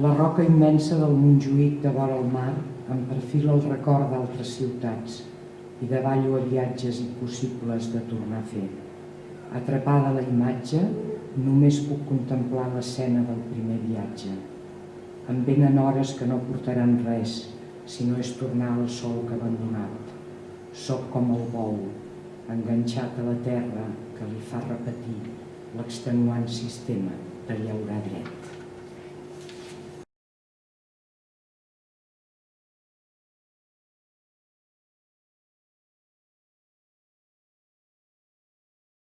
La roca immensa del Montjuïc de vora el mar em perfila el record d'altres ciutats i davallo a viatges impossibles de tornar a fer. Atrapada la imatge, només puc contemplar l'escena del primer viatge. Em venen hores que no portaran res, si no és tornar al sol que abandonat. Soc com el bou, enganxat a la terra que li fa repetir l'extenuant sistema de llaurar.